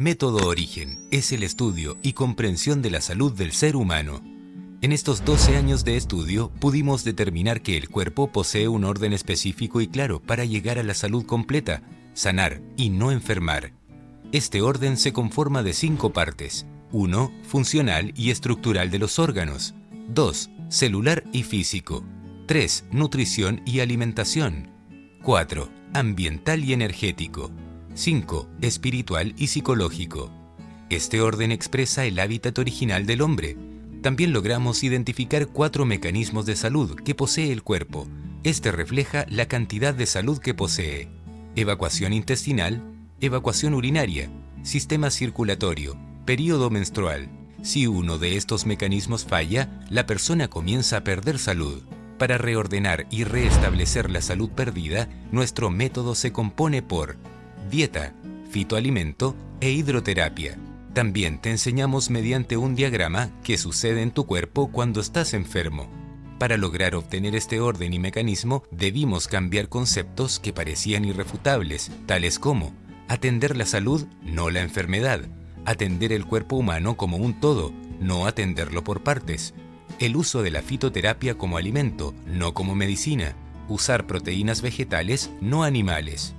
Método Origen es el estudio y comprensión de la salud del ser humano. En estos 12 años de estudio pudimos determinar que el cuerpo posee un orden específico y claro para llegar a la salud completa, sanar y no enfermar. Este orden se conforma de cinco partes. 1. Funcional y estructural de los órganos. 2. Celular y físico. 3. Nutrición y alimentación. 4. Ambiental y energético. 5. Espiritual y psicológico. Este orden expresa el hábitat original del hombre. También logramos identificar cuatro mecanismos de salud que posee el cuerpo. Este refleja la cantidad de salud que posee. Evacuación intestinal, evacuación urinaria, sistema circulatorio, periodo menstrual. Si uno de estos mecanismos falla, la persona comienza a perder salud. Para reordenar y restablecer la salud perdida, nuestro método se compone por dieta, fitoalimento e hidroterapia. También te enseñamos mediante un diagrama qué sucede en tu cuerpo cuando estás enfermo. Para lograr obtener este orden y mecanismo, debimos cambiar conceptos que parecían irrefutables, tales como atender la salud, no la enfermedad, atender el cuerpo humano como un todo, no atenderlo por partes, el uso de la fitoterapia como alimento, no como medicina, usar proteínas vegetales, no animales,